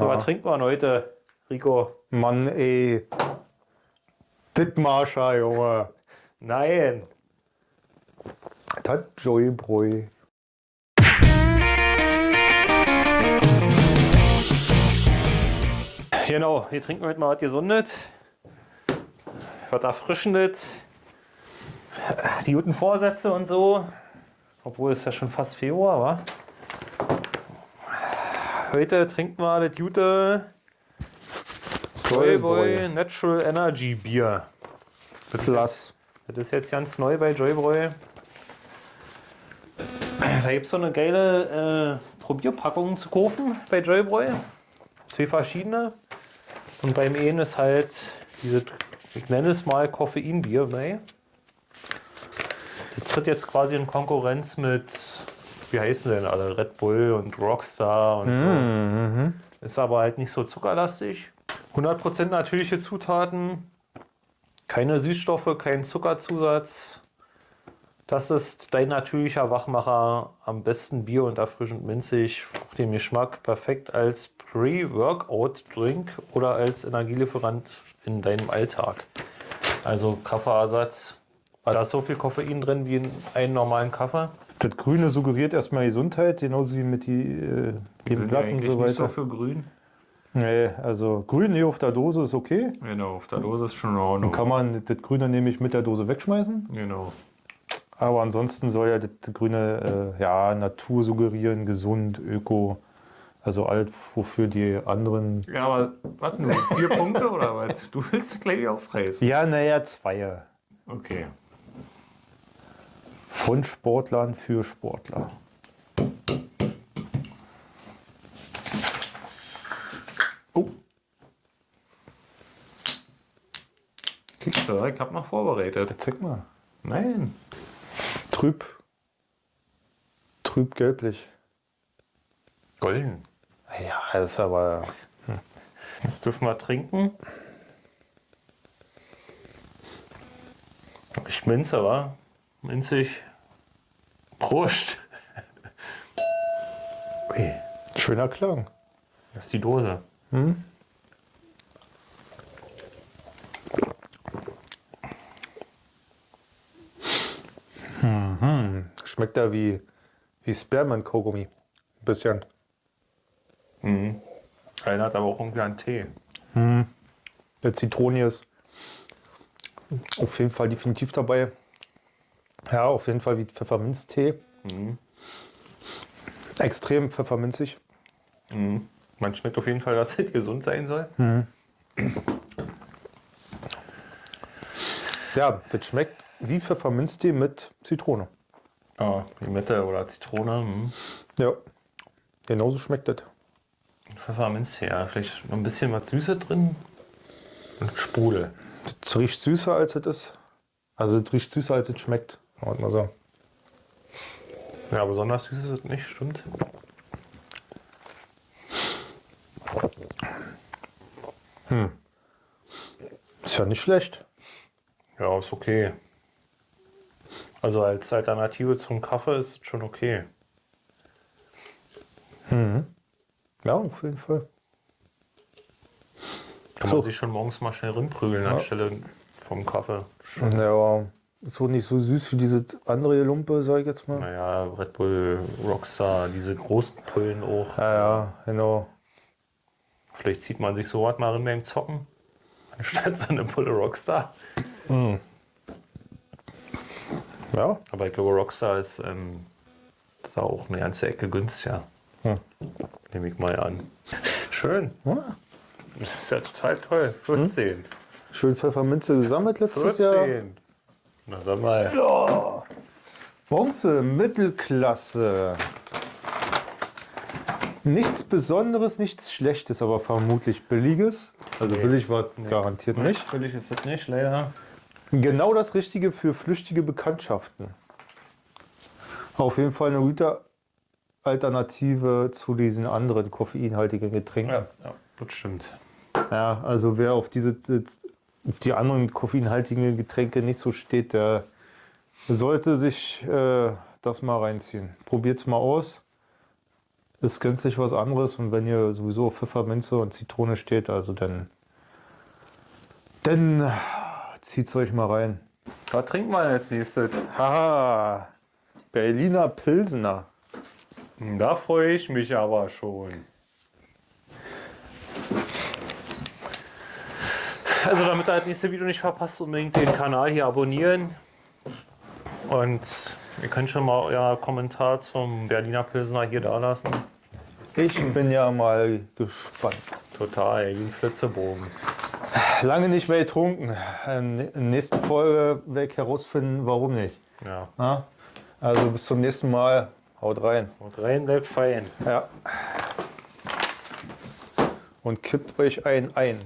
So, was trinkt man heute, Rico? Mann, ey. Dittmarscher, Junge. Nein. Das Joybräu. Genau, hier trinken wir heute mal was Gesundes. Was Erfrischendes. Die guten Vorsätze und so. Obwohl es ja schon fast Februar war. Heute trinken wir das gute Joyboy Natural Energy Bier. Das ist, jetzt, das ist jetzt ganz neu bei Joybräu. Da gibt es so eine geile äh, Probierpackung zu kaufen bei Joybräu. Zwei verschiedene. Und beim einen ist halt diese, ich nenne es mal Koffeinbier bei. Das tritt jetzt quasi in Konkurrenz mit, wie heißen denn alle, Red Bull und Rockstar und so. Mhm. Ist aber halt nicht so zuckerlastig. 100% natürliche Zutaten, keine Süßstoffe, kein Zuckerzusatz. Das ist dein natürlicher Wachmacher, am besten Bier und erfrischend minzig, den Geschmack perfekt als Pre-Workout-Drink oder als Energielieferant in deinem Alltag. Also Kaffeeersatz. Da ist so viel Koffein drin wie in einem normalen Kaffee. Das Grüne suggeriert erstmal Gesundheit, genauso wie mit die, äh, den Blatt und so nicht so weiter. für grün. Nee, also grün hier auf der Dose ist okay. Genau, auf der Dose ist schon in Ordnung. Dann kann man das Grüne nämlich mit der Dose wegschmeißen. Genau. Aber ansonsten soll ja das Grüne äh, ja, Natur suggerieren, gesund, öko. Also alt, wofür die anderen. Ja, aber warte nur, vier Punkte oder was? Du willst gleich aufreißen. Ja, naja, zwei. Okay. Von Sportlern für Sportler. Oh. Kriegst du, ich hab noch vorbereitet. Zeig mal. Nein. Trüb. Trüb gelblich. Golden. Ja, das ist aber. Das dürfen wir trinken. Ich minze, wa? Minzig. Prost. Ui, Schöner Klang. das ist die Dose. Schmeckt da wie, wie Spearmint-Kaugummi. Ein bisschen. Erinnert aber auch irgendwie an Tee. Der Zitrone ist auf jeden Fall definitiv dabei. Ja, auf jeden Fall wie Pfefferminztee. Extrem pfefferminzig. Man schmeckt auf jeden Fall, dass es gesund sein soll. Ja, das schmeckt wie Pfefferminztee mit Zitrone. Ja, Limette oder Zitrone. Hm. Ja, genauso schmeckt das. Pfefferminz, ja. Vielleicht noch ein bisschen was Süße drin. Und Sprudel. Das riecht süßer als es ist. Also es riecht süßer als es schmeckt. Wir mal so. Ja, besonders süß ist es nicht, stimmt. Ist ja nicht schlecht. Ja, ist okay. Also als Alternative zum Kaffee ist es schon okay. Ja, auf jeden Fall. Kann So. man sich schon morgens mal schnell rinprügeln anstelle vom Kaffee. Ja, aber so nicht so süß wie diese andere Lumpe, sag ich jetzt mal. Naja, Red Bull, Rockstar, diese großen Pullen auch. Ja, ja, genau. Vielleicht zieht man sich so was mal beim Zocken. Anstatt so eine Pulle Rockstar. Ja, Aber ich glaube, Rockstar ist ähm, da auch eine ganze Ecke günstiger. Hm. Nehme ich mal an. Schön. Ja. Das ist ja total toll. 14. schön Pfefferminze gesammelt letztes Jahr. 14. Na sag mal. Bronze, Mittelklasse. Nichts Besonderes, nichts Schlechtes, aber vermutlich Billiges. Also Nee. billig war garantiert nicht. Billig ist das nicht, leider. Genau das Richtige für flüchtige Bekanntschaften. Auf jeden Fall eine gute Alternative zu diesen anderen koffeinhaltigen Getränken. Ja, ja das stimmt. Ja, also wer auf diese auf die anderen koffeinhaltigen Getränke nicht so steht, der sollte sich äh, das mal reinziehen. Probiert es mal aus. ist gänzlich was anderes. Und wenn hier sowieso auf Pfefferminze und Zitrone steht, also dann, dann zieht's euch mal rein. Was trinkt man als nächstes? Haha, Berliner Pilsener. Da freue ich mich aber schon. Also damit ihr das nächste Video nicht verpasst, unbedingt den Kanal hier abonnieren. Und ihr könnt schon mal euer Kommentar zum Berliner Pilsner hier da lassen. Ich bin ja mal gespannt. Total, wie ein Flitzebogen. Lange nicht mehr getrunken. In der nächsten Folge werde ich herausfinden, warum nicht. Ja. Na? Also bis zum nächsten Mal. Haut rein. Und rein bleibt fein. Ja. Und kippt euch ein ein.